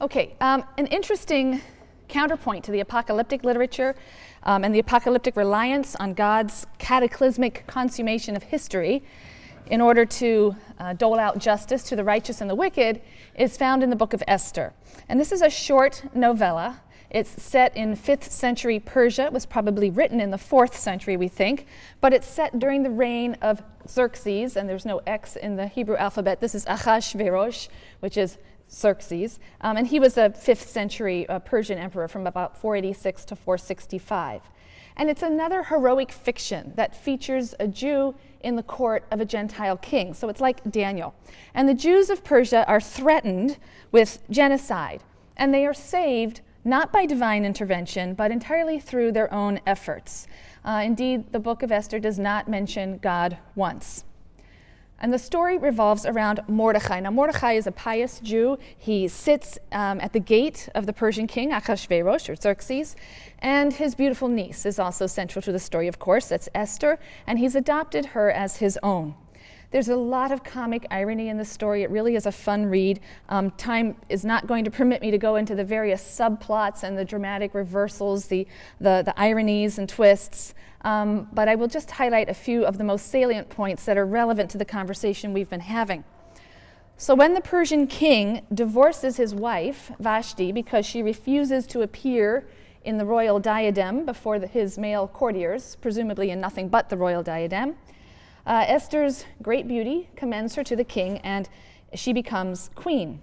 Okay, um, an interesting counterpoint to the apocalyptic literature um, and the apocalyptic reliance on God's cataclysmic consummation of history in order to uh, dole out justice to the righteous and the wicked is found in the book of Esther. And this is a short novella. It's set in 5th century Persia. It was probably written in the 4th century, we think, but it's set during the reign of Xerxes, and there's no X in the Hebrew alphabet. This is Achashverosh, which is Xerxes, um, and he was a 5th century uh, Persian emperor from about 486 to 465. And it's another heroic fiction that features a Jew in the court of a Gentile king. So it's like Daniel. And the Jews of Persia are threatened with genocide, and they are saved not by divine intervention, but entirely through their own efforts. Uh, indeed, the book of Esther does not mention God once. And the story revolves around Mordechai. Now, Mordechai is a pious Jew. He sits um, at the gate of the Persian king, Achashverosh, or Xerxes, and his beautiful niece is also central to the story, of course. That's Esther, and he's adopted her as his own. There's a lot of comic irony in the story. It really is a fun read. Um, time is not going to permit me to go into the various subplots and the dramatic reversals, the, the, the ironies and twists, um, but I will just highlight a few of the most salient points that are relevant to the conversation we've been having. So when the Persian king divorces his wife, Vashti, because she refuses to appear in the royal diadem before the, his male courtiers, presumably in nothing but the royal diadem, uh, Esther's great beauty commends her to the king, and she becomes queen.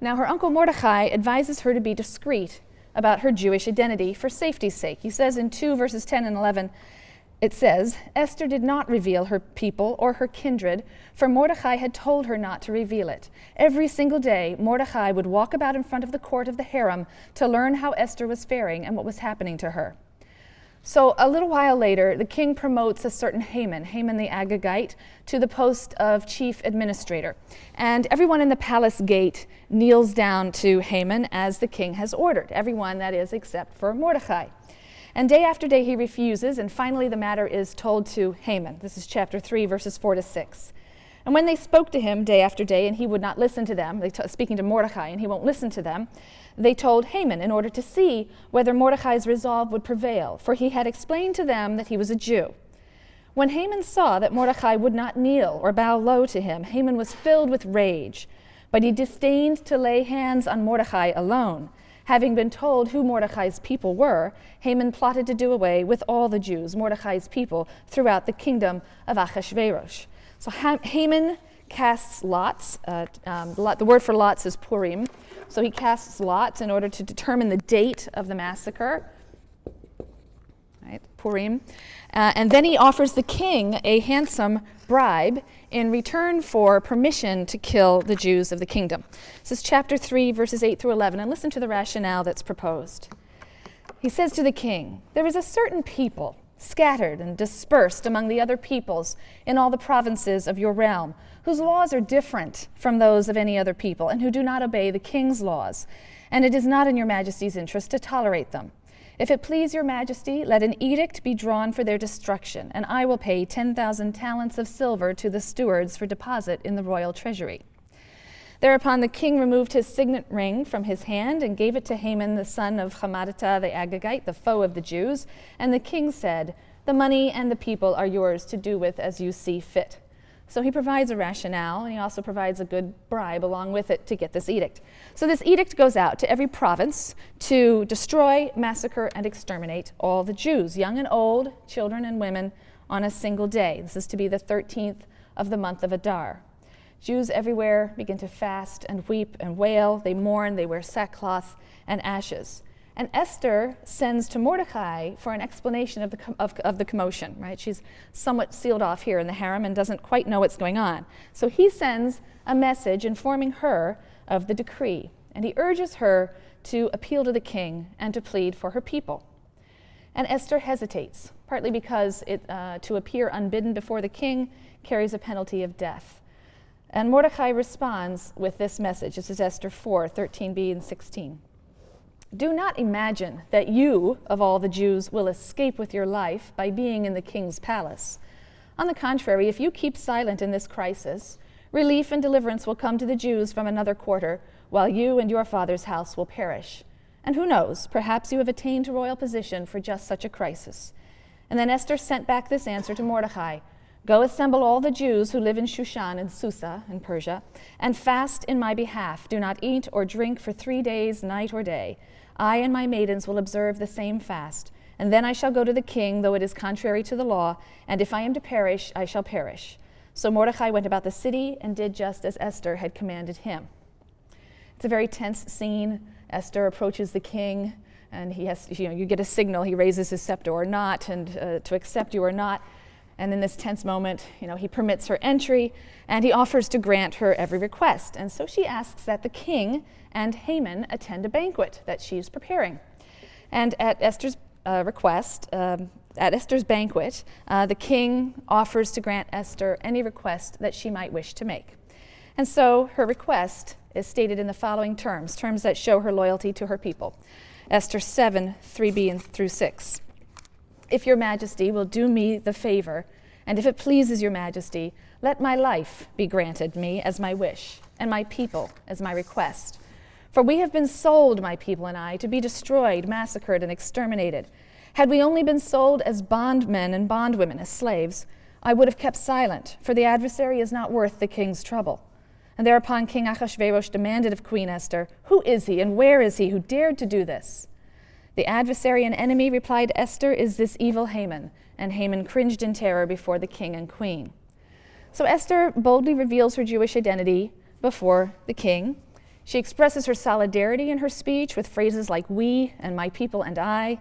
Now, her uncle Mordecai advises her to be discreet about her Jewish identity for safety's sake. He says in 2 verses 10 and 11, it says, Esther did not reveal her people or her kindred, for Mordecai had told her not to reveal it. Every single day, Mordecai would walk about in front of the court of the harem to learn how Esther was faring and what was happening to her. So a little while later, the king promotes a certain Haman, Haman the Agagite, to the post of chief administrator. And everyone in the palace gate kneels down to Haman as the king has ordered, everyone that is except for Mordecai. And day after day he refuses, and finally the matter is told to Haman. This is chapter 3, verses 4 to 6. And when they spoke to him day after day, and he would not listen to them, they speaking to Mordecai, and he won't listen to them, they told Haman in order to see whether Mordecai's resolve would prevail, for he had explained to them that he was a Jew. When Haman saw that Mordecai would not kneel or bow low to him, Haman was filled with rage, but he disdained to lay hands on Mordecai alone. Having been told who Mordecai's people were, Haman plotted to do away with all the Jews, Mordecai's people, throughout the kingdom of Achashverosh. So Haman casts lots. Uh, um, the word for lots is Purim. So he casts lots in order to determine the date of the massacre. Right, Purim. Uh, and then he offers the king a handsome bribe in return for permission to kill the Jews of the kingdom. This is chapter 3, verses 8 through 11, and listen to the rationale that's proposed. He says to the king, There is a certain people scattered and dispersed among the other peoples in all the provinces of your realm, whose laws are different from those of any other people, and who do not obey the king's laws. And it is not in your majesty's interest to tolerate them. If it please your majesty, let an edict be drawn for their destruction, and I will pay 10,000 talents of silver to the stewards for deposit in the royal treasury. Thereupon the king removed his signet ring from his hand and gave it to Haman, the son of Hammedatha the Agagite, the foe of the Jews. And the king said, The money and the people are yours to do with as you see fit. So he provides a rationale, and he also provides a good bribe along with it to get this edict. So this edict goes out to every province to destroy, massacre, and exterminate all the Jews, young and old, children and women, on a single day. This is to be the 13th of the month of Adar. Jews everywhere begin to fast and weep and wail. They mourn, they wear sackcloth and ashes. And Esther sends to Mordecai for an explanation of the, of, of, the commotion, right? She's somewhat sealed off here in the harem and doesn't quite know what's going on. So he sends a message informing her of the decree, and he urges her to appeal to the king and to plead for her people. And Esther hesitates, partly because it, uh, to appear unbidden before the king carries a penalty of death. And Mordecai responds with this message. This is Esther 4 13b and 16. Do not imagine that you, of all the Jews, will escape with your life by being in the king's palace. On the contrary, if you keep silent in this crisis, relief and deliverance will come to the Jews from another quarter, while you and your father's house will perish. And who knows, perhaps you have attained to royal position for just such a crisis. And then Esther sent back this answer to Mordecai Go assemble all the Jews who live in Shushan and Susa in Persia, and fast in my behalf. Do not eat or drink for three days, night or day. I and my maidens will observe the same fast. And then I shall go to the king, though it is contrary to the law, and if I am to perish, I shall perish. So Mordecai went about the city and did just as Esther had commanded him. It's a very tense scene. Esther approaches the king, and he has, you know, you get a signal, he raises his scepter or not, and uh, to accept you or not. And in this tense moment, you know, he permits her entry and he offers to grant her every request. And so she asks that the king and Haman attend a banquet that she's preparing. And at Esther's uh, request, um, at Esther's banquet, uh, the king offers to grant Esther any request that she might wish to make. And so her request is stated in the following terms, terms that show her loyalty to her people. Esther 7, 3b and through 6 if your majesty will do me the favor, and if it pleases your majesty, let my life be granted me as my wish, and my people as my request. For we have been sold, my people and I, to be destroyed, massacred, and exterminated. Had we only been sold as bondmen and bondwomen, as slaves, I would have kept silent, for the adversary is not worth the king's trouble. And thereupon King Achashverosh demanded of Queen Esther, Who is he and where is he who dared to do this? The adversary and enemy, replied Esther, is this evil Haman. And Haman cringed in terror before the king and queen. So Esther boldly reveals her Jewish identity before the king. She expresses her solidarity in her speech with phrases like we and my people and I.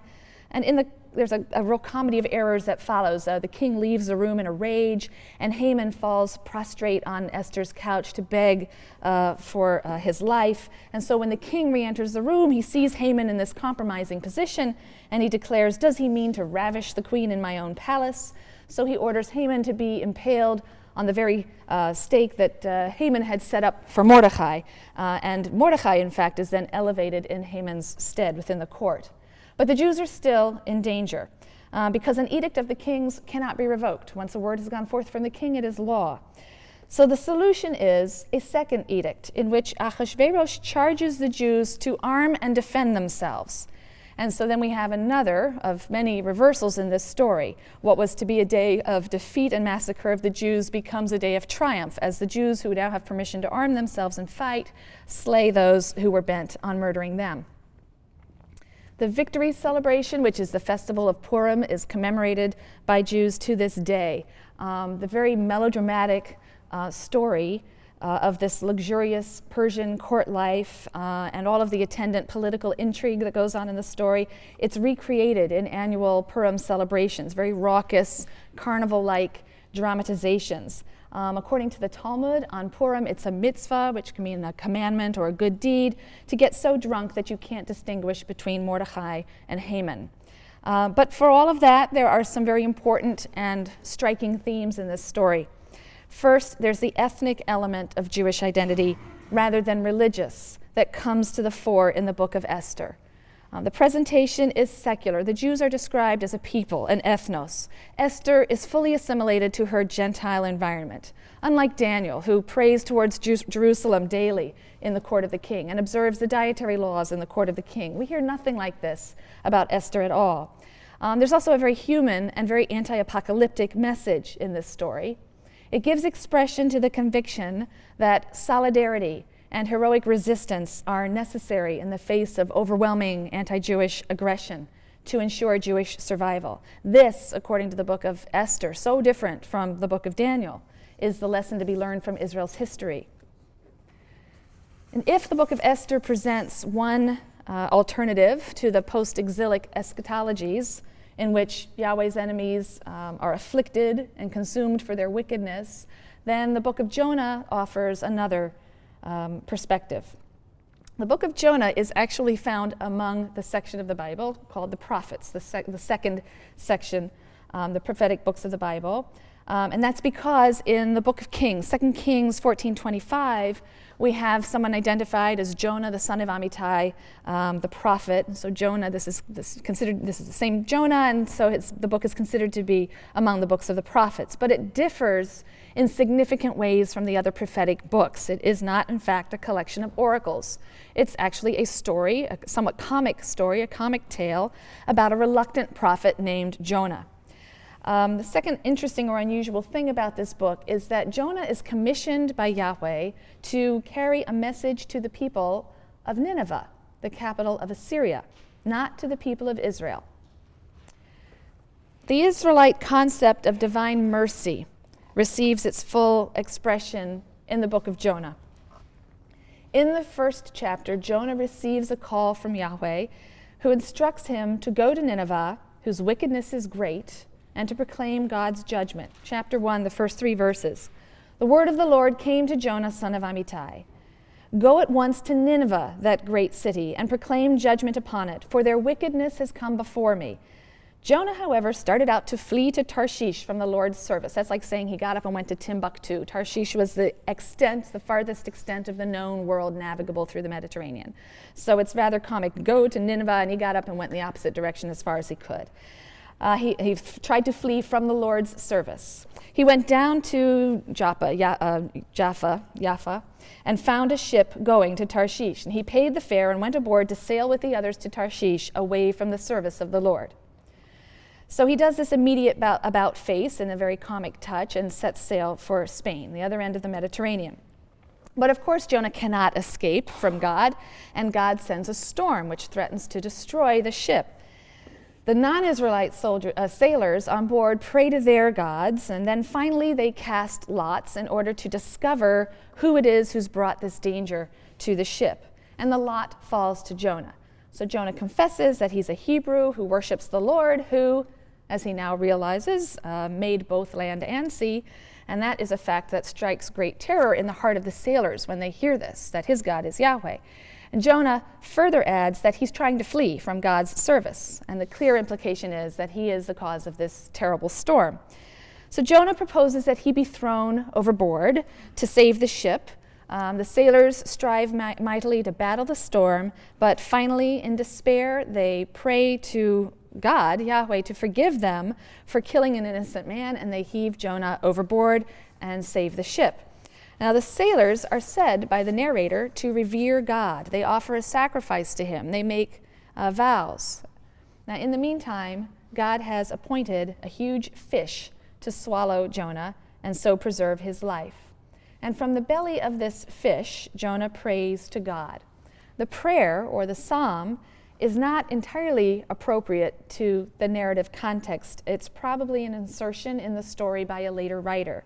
And in the there's a, a, real comedy of errors that follows. Uh, the king leaves the room in a rage, and Haman falls prostrate on Esther's couch to beg uh, for uh, his life. And so when the king re enters the room, he sees Haman in this compromising position, and he declares, Does he mean to ravish the queen in my own palace? So he orders Haman to be impaled on the very uh, stake that uh, Haman had set up for Mordecai. Uh, and Mordecai, in fact, is then elevated in Haman's stead within the court. But the Jews are still in danger uh, because an edict of the king's cannot be revoked. Once a word has gone forth from the king, it is law. So the solution is a second edict in which Achashverosh charges the Jews to arm and defend themselves. And so then we have another of many reversals in this story. What was to be a day of defeat and massacre of the Jews becomes a day of triumph as the Jews who now have permission to arm themselves and fight slay those who were bent on murdering them. The victory celebration, which is the festival of Purim, is commemorated by Jews to this day. Um, the very melodramatic uh, story uh, of this luxurious Persian court life uh, and all of the attendant political intrigue that goes on in the story, it's recreated in annual Purim celebrations, very raucous, carnival like dramatizations. Um, according to the Talmud, on Purim, it's a mitzvah, which can mean a commandment or a good deed, to get so drunk that you can't distinguish between Mordechai and Haman. Uh, but for all of that, there are some very important and striking themes in this story. First, there's the ethnic element of Jewish identity rather than religious that comes to the fore in the book of Esther. Uh, the presentation is secular. The Jews are described as a people, an ethnos. Esther is fully assimilated to her Gentile environment, unlike Daniel, who prays towards Jerusalem daily in the court of the king and observes the dietary laws in the court of the king. We hear nothing like this about Esther at all. Um, there's also a very human and very anti apocalyptic message in this story. It gives expression to the conviction that solidarity and heroic resistance are necessary in the face of overwhelming anti Jewish aggression to ensure Jewish survival. This, according to the book of Esther, so different from the book of Daniel, is the lesson to be learned from Israel's history. And if the book of Esther presents one uh, alternative to the post exilic eschatologies, in which Yahweh's enemies um, are afflicted and consumed for their wickedness, then the book of Jonah offers another um, perspective. The book of Jonah is actually found among the section of the Bible called the prophets, the, sec the second section, um, the prophetic books of the Bible. Um, and that's because in the book of Kings, 2 Kings 14:25, we have someone identified as Jonah, the son of Amittai, um, the prophet. So Jonah, this is this considered this is the same Jonah, and so the book is considered to be among the books of the prophets. But it differs in significant ways from the other prophetic books. It is not, in fact, a collection of oracles. It's actually a story, a somewhat comic story, a comic tale about a reluctant prophet named Jonah. Um, the second interesting or unusual thing about this book is that Jonah is commissioned by Yahweh to carry a message to the people of Nineveh, the capital of Assyria, not to the people of Israel. The Israelite concept of divine mercy receives its full expression in the book of Jonah. In the first chapter, Jonah receives a call from Yahweh who instructs him to go to Nineveh, whose wickedness is great and to proclaim God's judgment. Chapter 1, the first three verses. The word of the Lord came to Jonah, son of Amittai. Go at once to Nineveh, that great city, and proclaim judgment upon it, for their wickedness has come before me. Jonah, however, started out to flee to Tarshish from the Lord's service. That's like saying he got up and went to Timbuktu. Tarshish was the extent, the farthest extent of the known world navigable through the Mediterranean. So it's rather comic. Go to Nineveh, and he got up and went in the opposite direction as far as he could uh, he, he tried to flee from the Lord's service. He went down to Joppa, ya, uh, Jaffa, Jaffa, and found a ship going to Tarshish. And he paid the fare and went aboard to sail with the others to Tarshish away from the service of the Lord. So he does this immediate about, about face in a very comic touch and sets sail for Spain, the other end of the Mediterranean. But of course, Jonah cannot escape from God, and God sends a storm which threatens to destroy the ship. The non Israelite uh, sailors on board pray to their gods, and then finally they cast lots in order to discover who it is who's brought this danger to the ship. And the lot falls to Jonah. So Jonah confesses that he's a Hebrew who worships the Lord, who, as he now realizes, uh, made both land and sea. And that is a fact that strikes great terror in the heart of the sailors when they hear this, that his God is Yahweh. And Jonah further adds that he's trying to flee from God's service, and the clear implication is that he is the cause of this terrible storm. So Jonah proposes that he be thrown overboard to save the ship. Um, the sailors strive mi- mightily to battle the storm, but finally, in despair, they pray to God, Yahweh, to forgive them for killing an innocent man, and they heave Jonah overboard and save the ship. Now, the sailors are said by the narrator to revere God. They offer a sacrifice to him, they make uh, vows. Now, in the meantime, God has appointed a huge fish to swallow Jonah and so preserve his life. And from the belly of this fish, Jonah prays to God. The prayer or the psalm is not entirely appropriate to the narrative context. It's probably an insertion in the story by a later writer.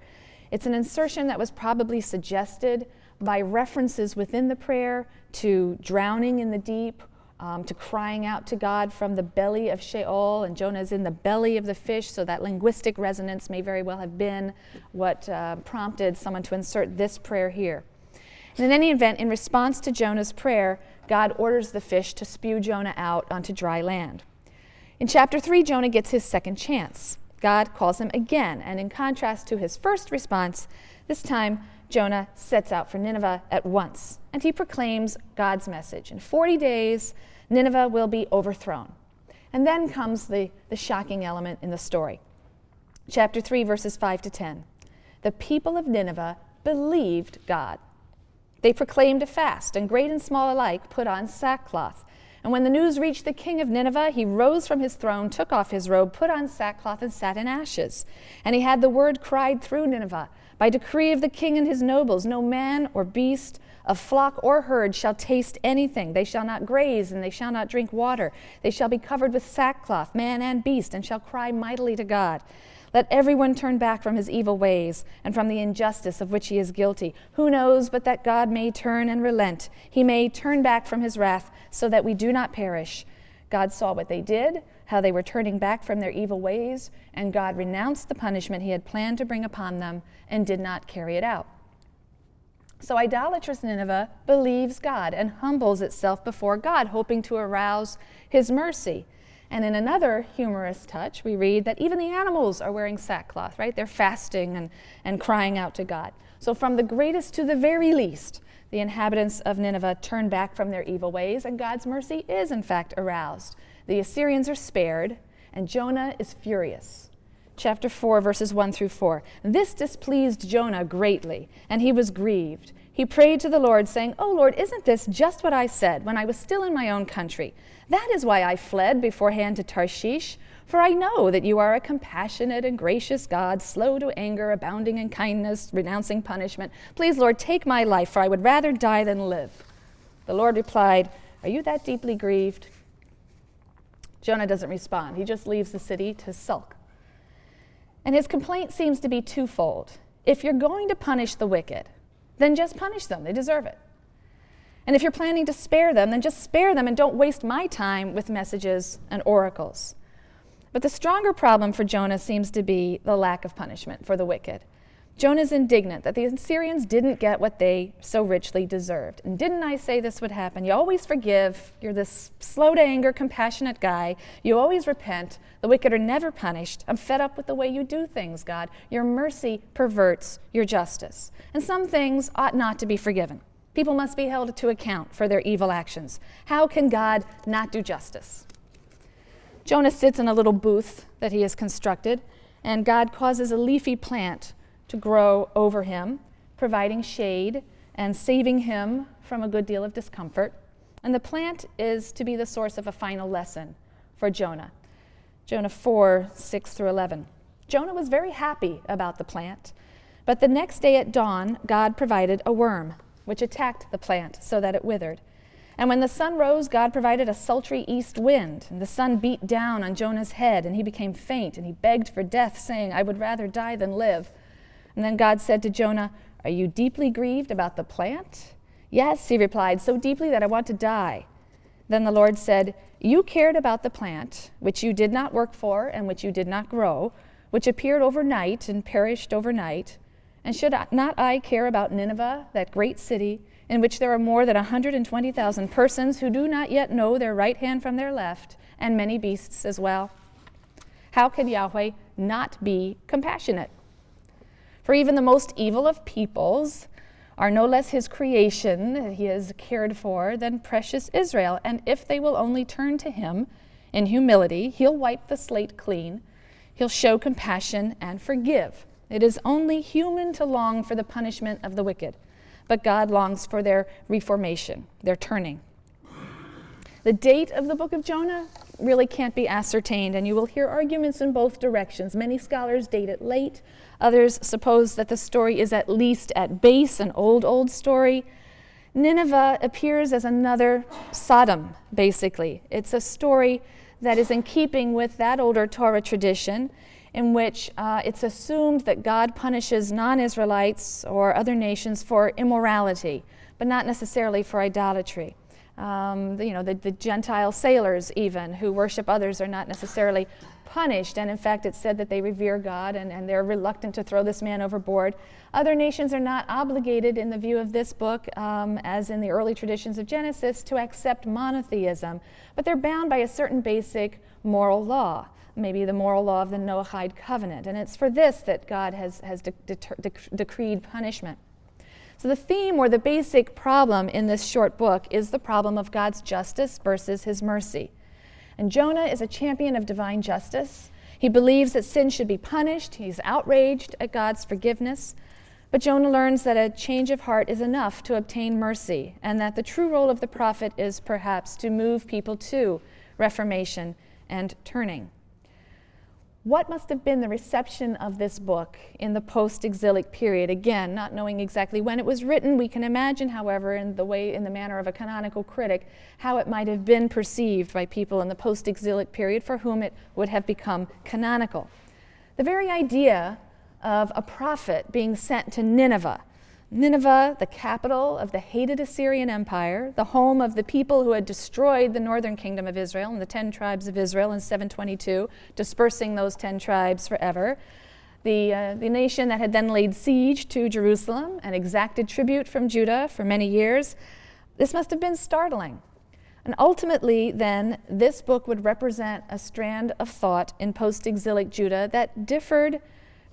It's an insertion that was probably suggested by references within the prayer to drowning in the deep, um, to crying out to God from the belly of Sheol, and Jonah is in the belly of the fish, so that linguistic resonance may very well have been what uh, prompted someone to insert this prayer here. And in any event, in response to Jonah's prayer, God orders the fish to spew Jonah out onto dry land. In chapter 3, Jonah gets his second chance. God calls him again, and in contrast to his first response, this time Jonah sets out for Nineveh at once, and he proclaims God's message. In 40 days, Nineveh will be overthrown. And then comes the, the shocking element in the story. Chapter 3, verses 5 to 10. The people of Nineveh believed God. They proclaimed a fast, and great and small alike put on sackcloth. And when the news reached the king of Nineveh, he rose from his throne, took off his robe, put on sackcloth, and sat in ashes. And he had the word cried through Nineveh By decree of the king and his nobles, no man or beast, of flock or herd shall taste anything. They shall not graze, and they shall not drink water. They shall be covered with sackcloth, man and beast, and shall cry mightily to God. Let everyone turn back from his evil ways and from the injustice of which he is guilty. Who knows but that God may turn and relent? He may turn back from his wrath so that we do not perish. God saw what they did, how they were turning back from their evil ways, and God renounced the punishment he had planned to bring upon them and did not carry it out. So, idolatrous Nineveh believes God and humbles itself before God, hoping to arouse his mercy. And in another humorous touch, we read that even the animals are wearing sackcloth, right? They're fasting and, and crying out to God. So, from the greatest to the very least, the inhabitants of Nineveh turn back from their evil ways, and God's mercy is, in fact, aroused. The Assyrians are spared, and Jonah is furious. Chapter 4, verses 1 through 4. This displeased Jonah greatly, and he was grieved. He prayed to the Lord, saying, Oh Lord, isn't this just what I said when I was still in my own country? That is why I fled beforehand to Tarshish. For I know that you are a compassionate and gracious God, slow to anger, abounding in kindness, renouncing punishment. Please, Lord, take my life, for I would rather die than live. The Lord replied, Are you that deeply grieved? Jonah doesn't respond. He just leaves the city to sulk. And his complaint seems to be twofold. If you're going to punish the wicked, then just punish them. They deserve it. And if you're planning to spare them, then just spare them and don't waste my time with messages and oracles. But the stronger problem for Jonah seems to be the lack of punishment for the wicked. Jonah's indignant that the Assyrians didn't get what they so richly deserved. And didn't I say this would happen? You always forgive. You're this slow to anger, compassionate guy. You always repent. The wicked are never punished. I'm fed up with the way you do things, God. Your mercy perverts your justice. And some things ought not to be forgiven. People must be held to account for their evil actions. How can God not do justice? Jonah sits in a little booth that he has constructed, and God causes a leafy plant to grow over him, providing shade and saving him from a good deal of discomfort. And the plant is to be the source of a final lesson for Jonah. Jonah 4 6 through 11. Jonah was very happy about the plant, but the next day at dawn, God provided a worm, which attacked the plant so that it withered. And when the sun rose, God provided a sultry east wind, and the sun beat down on Jonah's head, and he became faint, and he begged for death, saying, I would rather die than live. And then God said to Jonah, Are you deeply grieved about the plant? Yes, he replied, so deeply that I want to die. Then the Lord said, You cared about the plant, which you did not work for and which you did not grow, which appeared overnight and perished overnight. And should not I care about Nineveh, that great city? in which there are more than 120,000 persons who do not yet know their right hand from their left, and many beasts as well. How can Yahweh not be compassionate? For even the most evil of peoples are no less his creation that he has cared for than precious Israel. And if they will only turn to him in humility, he'll wipe the slate clean, he'll show compassion and forgive. It is only human to long for the punishment of the wicked but God longs for their reformation, their turning. The date of the book of Jonah really can't be ascertained, and you will hear arguments in both directions. Many scholars date it late, others suppose that the story is at least at base an old, old story. Nineveh appears as another Sodom, basically. It's a story that is in keeping with that older Torah tradition in which uh, it's assumed that God punishes non Israelites or other nations for immorality, but not necessarily for idolatry. Um, you know, the, the Gentile sailors, even who worship others, are not necessarily punished. And in fact, it's said that they revere God and, and they're reluctant to throw this man overboard. Other nations are not obligated, in the view of this book, um, as in the early traditions of Genesis, to accept monotheism, but they're bound by a certain basic moral law maybe the moral law of the Noahide covenant. And it's for this that God has, has de- de- decreed punishment. So, the theme or the basic problem in this short book is the problem of God's justice versus his mercy. And Jonah is a champion of divine justice. He believes that sin should be punished, he's outraged at God's forgiveness. But Jonah learns that a change of heart is enough to obtain mercy, and that the true role of the prophet is perhaps to move people to reformation and turning. What must have been the reception of this book in the post exilic period? Again, not knowing exactly when it was written, we can imagine, however, in the way, in the manner of a canonical critic, how it might have been perceived by people in the post exilic period for whom it would have become canonical. The very idea of a prophet being sent to Nineveh Nineveh, the capital of the hated Assyrian Empire, the home of the people who had destroyed the northern kingdom of Israel and the ten tribes of Israel in 722, dispersing those ten tribes forever. The, uh, the nation that had then laid siege to Jerusalem and exacted tribute from Judah for many years. This must have been startling. And ultimately, then, this book would represent a strand of thought in post exilic Judah that differed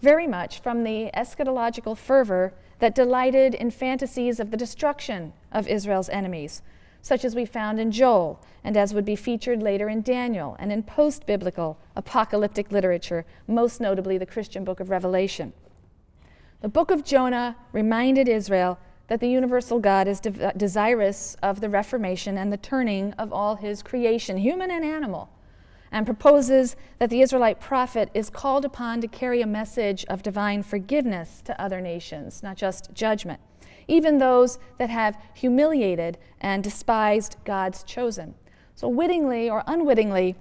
very much from the eschatological fervor that delighted in fantasies of the destruction of Israel's enemies, such as we found in Joel and as would be featured later in Daniel and in post biblical apocalyptic literature, most notably the Christian book of Revelation. The book of Jonah reminded Israel that the universal God is de- desirous of the reformation and the turning of all his creation, human and animal, and proposes that the Israelite prophet is called upon to carry a message of divine forgiveness to other nations, not just judgment, even those that have humiliated and despised God's chosen. So, wittingly or unwittingly,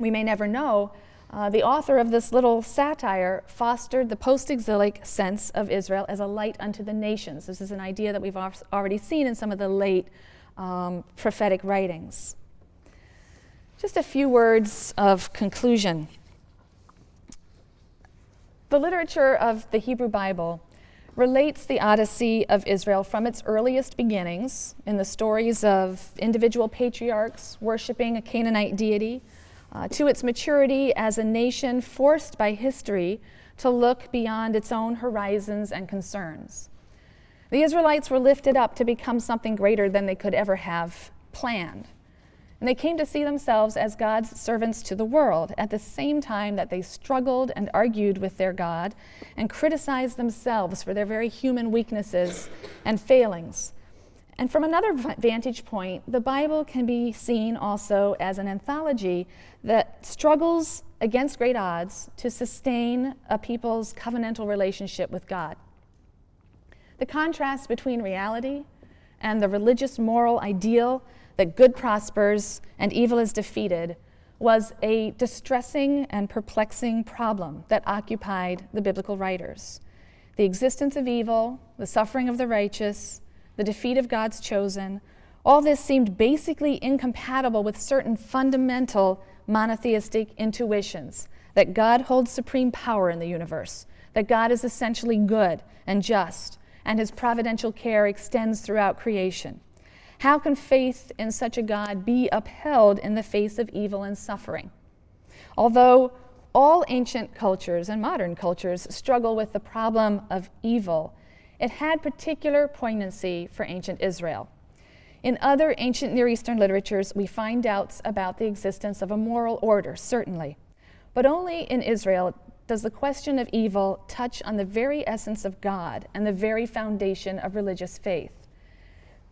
we may never know, uh, the author of this little satire fostered the post exilic sense of Israel as a light unto the nations. This is an idea that we've already seen in some of the late um, prophetic writings. Just a few words of conclusion. The literature of the Hebrew Bible relates the Odyssey of Israel from its earliest beginnings in the stories of individual patriarchs worshiping a Canaanite deity uh, to its maturity as a nation forced by history to look beyond its own horizons and concerns. The Israelites were lifted up to become something greater than they could ever have planned. And they came to see themselves as God's servants to the world at the same time that they struggled and argued with their God and criticized themselves for their very human weaknesses and failings and from another vantage point, the Bible can be seen also as an anthology that struggles against great odds to sustain a people's covenantal relationship with God. The contrast between reality and the religious moral ideal that good prospers and evil is defeated was a distressing and perplexing problem that occupied the biblical writers. The existence of evil, the suffering of the righteous, the defeat of God's chosen, all this seemed basically incompatible with certain fundamental monotheistic intuitions that God holds supreme power in the universe, that God is essentially good and just, and his providential care extends throughout creation. How can faith in such a God be upheld in the face of evil and suffering? Although all ancient cultures and modern cultures struggle with the problem of evil it had particular poignancy for ancient Israel. In other ancient Near Eastern literatures, we find doubts about the existence of a moral order, certainly. But only in Israel does the question of evil touch on the very essence of God and the very foundation of religious faith.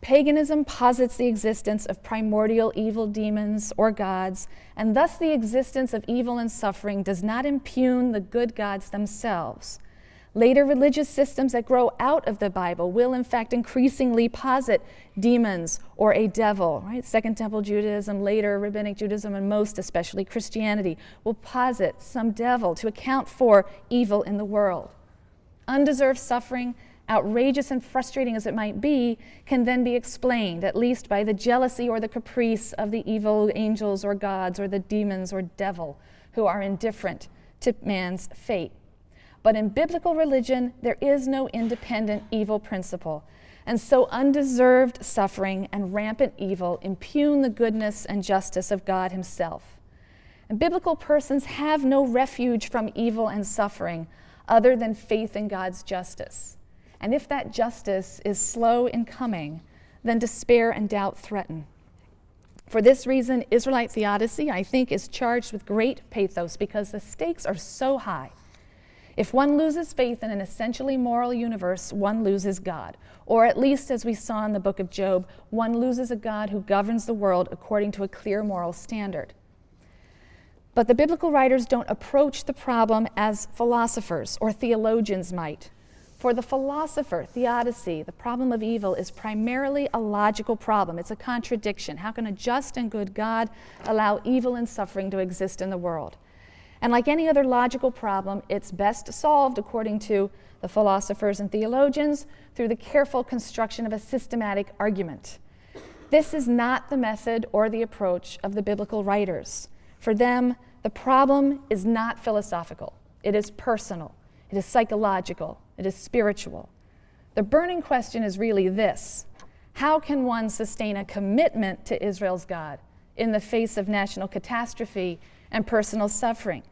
Paganism posits the existence of primordial evil demons or gods, and thus the existence of evil and suffering does not impugn the good gods themselves. Later religious systems that grow out of the Bible will, in fact, increasingly posit demons or a devil, right? Second Temple Judaism, later Rabbinic Judaism, and most especially Christianity will posit some devil to account for evil in the world. Undeserved suffering, outrageous and frustrating as it might be, can then be explained, at least by the jealousy or the caprice of the evil angels or gods or the demons or devil who are indifferent to man's fate. But in biblical religion, there is no independent evil principle. And so undeserved suffering and rampant evil impugn the goodness and justice of God Himself. And biblical persons have no refuge from evil and suffering other than faith in God's justice. And if that justice is slow in coming, then despair and doubt threaten. For this reason, Israelite theodicy, I think, is charged with great pathos because the stakes are so high. If one loses faith in an essentially moral universe, one loses God. Or at least, as we saw in the book of Job, one loses a God who governs the world according to a clear moral standard. But the biblical writers don't approach the problem as philosophers or theologians might. For the philosopher, theodicy, the problem of evil is primarily a logical problem. It's a contradiction. How can a just and good God allow evil and suffering to exist in the world? And like any other logical problem, it's best solved, according to the philosophers and theologians, through the careful construction of a systematic argument. This is not the method or the approach of the biblical writers. For them, the problem is not philosophical, it is personal, it is psychological, it is spiritual. The burning question is really this How can one sustain a commitment to Israel's God in the face of national catastrophe and personal suffering?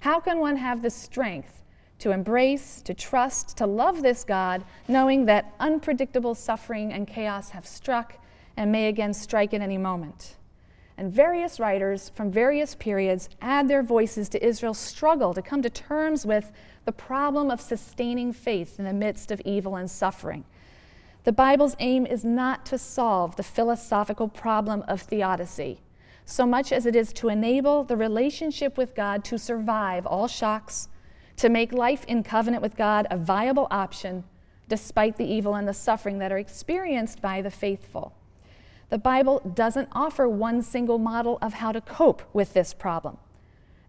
How can one have the strength to embrace, to trust, to love this God, knowing that unpredictable suffering and chaos have struck and may again strike at any moment? And various writers from various periods add their voices to Israel's struggle to come to terms with the problem of sustaining faith in the midst of evil and suffering. The Bible's aim is not to solve the philosophical problem of theodicy, so much as it is to enable the relationship with God to survive all shocks, to make life in covenant with God a viable option despite the evil and the suffering that are experienced by the faithful. The Bible doesn't offer one single model of how to cope with this problem.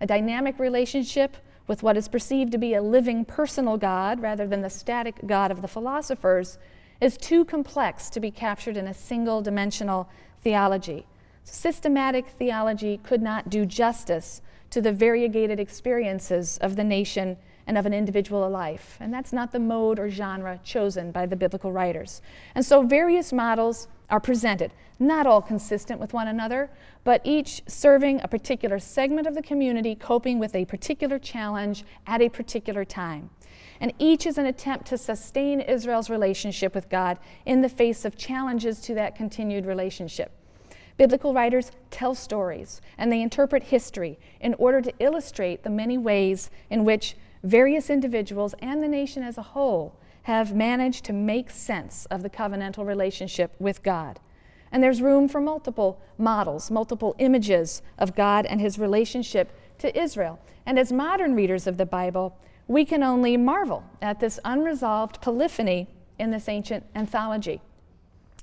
A dynamic relationship with what is perceived to be a living personal God rather than the static God of the philosophers is too complex to be captured in a single dimensional theology. Systematic theology could not do justice to the variegated experiences of the nation and of an individual life. And that's not the mode or genre chosen by the biblical writers. And so various models are presented, not all consistent with one another, but each serving a particular segment of the community coping with a particular challenge at a particular time. And each is an attempt to sustain Israel's relationship with God in the face of challenges to that continued relationship. Biblical writers tell stories and they interpret history in order to illustrate the many ways in which various individuals and the nation as a whole have managed to make sense of the covenantal relationship with God. And there's room for multiple models, multiple images of God and his relationship to Israel. And as modern readers of the Bible, we can only marvel at this unresolved polyphony in this ancient anthology.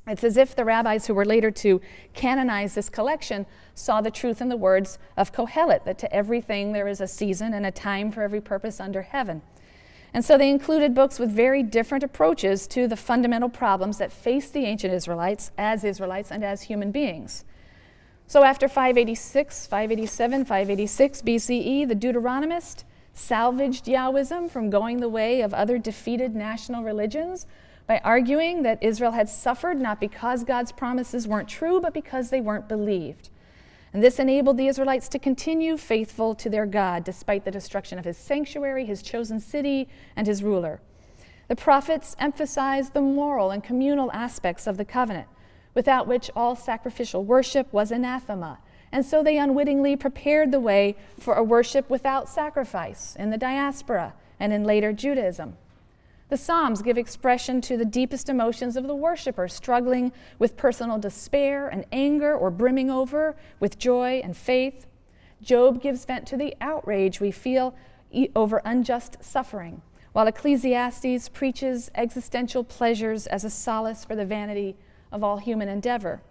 It's as if the rabbis who were later to canonize this collection saw the truth in the words of Kohelet that to everything there is a season and a time for every purpose under heaven. And so they included books with very different approaches to the fundamental problems that faced the ancient Israelites as Israelites and as human beings. So after 586, 587, 586 BCE, the Deuteronomist salvaged Yahwism from going the way of other defeated national religions by arguing that Israel had suffered not because God's promises weren't true, but because they weren't believed. And this enabled the Israelites to continue faithful to their God despite the destruction of his sanctuary, his chosen city, and his ruler. The prophets emphasized the moral and communal aspects of the covenant, without which all sacrificial worship was anathema. And so they unwittingly prepared the way for a worship without sacrifice in the diaspora and in later Judaism. The Psalms give expression to the deepest emotions of the worshiper, struggling with personal despair and anger or brimming over with joy and faith. Job gives vent to the outrage we feel over unjust suffering, while Ecclesiastes preaches existential pleasures as a solace for the vanity of all human endeavor.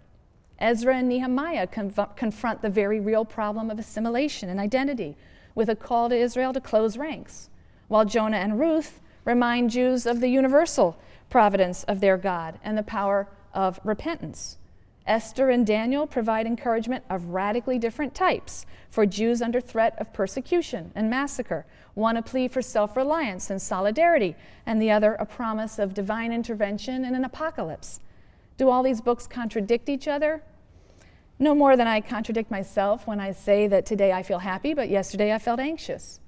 Ezra and Nehemiah conf- confront the very real problem of assimilation and identity with a call to Israel to close ranks, while Jonah and Ruth remind Jews of the universal providence of their God and the power of repentance. Esther and Daniel provide encouragement of radically different types for Jews under threat of persecution and massacre. One a plea for self reliance and solidarity, and the other a promise of divine intervention in an apocalypse. Do all these books contradict each other? No more than I contradict myself when I say that today I feel happy, but yesterday I felt anxious.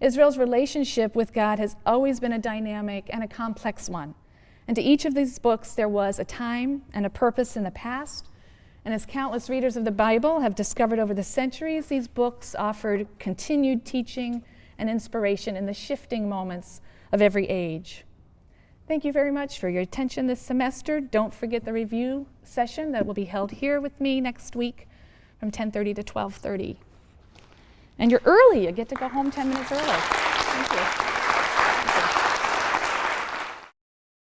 Israel's relationship with God has always been a dynamic and a complex one. And to each of these books, there was a time and a purpose in the past. And as countless readers of the Bible have discovered over the centuries, these books offered continued teaching and inspiration in the shifting moments of every age. Thank you very much for your attention this semester. Don't forget the review session that will be held here with me next week from 10:30 to 12:30. And you're early. You get to go home 10 minutes early. Thank you.